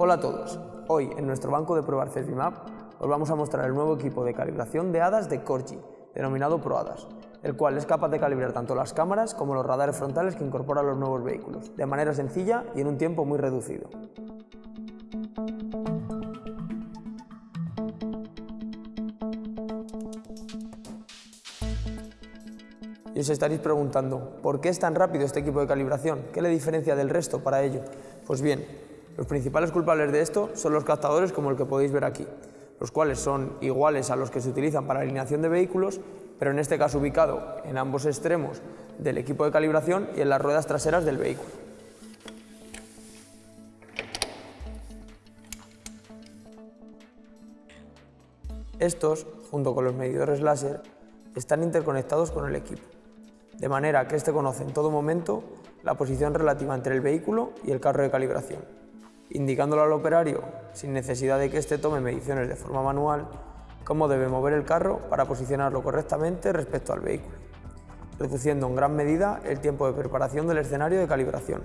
Hola a todos, hoy en nuestro banco de pruebas CEFIMAP os vamos a mostrar el nuevo equipo de calibración de HADAS de Corgi, denominado ProHADAS, el cual es capaz de calibrar tanto las cámaras como los radares frontales que incorporan los nuevos vehículos, de manera sencilla y en un tiempo muy reducido. Y os estaréis preguntando, ¿por qué es tan rápido este equipo de calibración? ¿Qué le diferencia del resto para ello? Pues bien, los principales culpables de esto son los captadores como el que podéis ver aquí, los cuales son iguales a los que se utilizan para alineación de vehículos, pero en este caso ubicado en ambos extremos del equipo de calibración y en las ruedas traseras del vehículo. Estos, junto con los medidores láser, están interconectados con el equipo de manera que éste conoce en todo momento la posición relativa entre el vehículo y el carro de calibración, indicándolo al operario, sin necesidad de que éste tome mediciones de forma manual, cómo debe mover el carro para posicionarlo correctamente respecto al vehículo, reduciendo en gran medida el tiempo de preparación del escenario de calibración,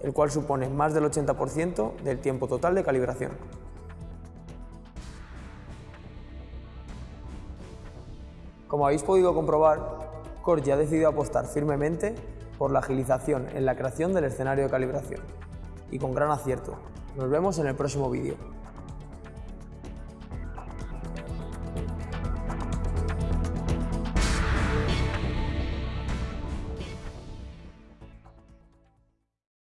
el cual supone más del 80% del tiempo total de calibración. Como habéis podido comprobar, Corgi ha decidido apostar firmemente por la agilización en la creación del escenario de calibración. Y con gran acierto. Nos vemos en el próximo vídeo.